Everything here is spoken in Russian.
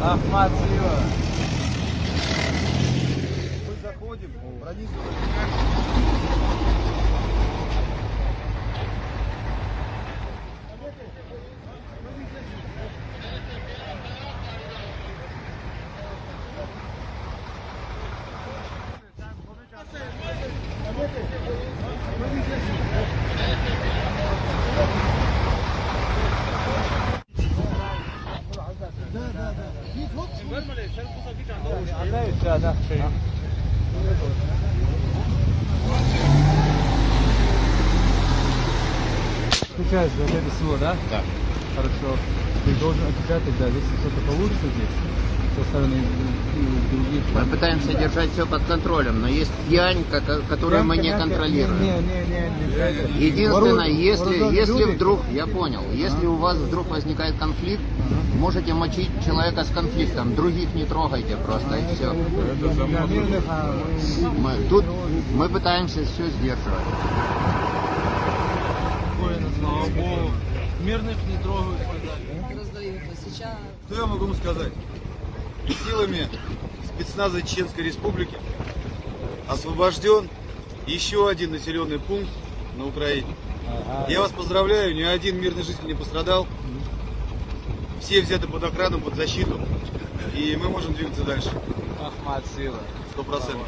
Ахмат слева. Мы заходим, пронизываем. Отдай сюда, да, шею. Отвечаешь за это всего, да? Да. Хорошо. Ты должен отвечать тогда, если что-то получится здесь, со стороны э, других. Мы пытаемся держать все под контролем, но есть пьянь, ко- которую мы не контролируем. Единственное, если, если вдруг, я понял, если у вас вдруг возникает конфликт, можете мочить человека с конфликтом, других не трогайте просто и все. Для мирных, а мы- тут мы пытаемся все сдерживать. Спокойно, слава Богу. Мирных не трогают. А Что я могу вам сказать? Силами спецназа Чеченской Республики освобожден еще один населенный пункт на Украине. Я вас поздравляю, ни один мирный житель не пострадал. Все взяты под охрану, под защиту. И мы можем двигаться дальше. Ахмат сила. Сто процентов.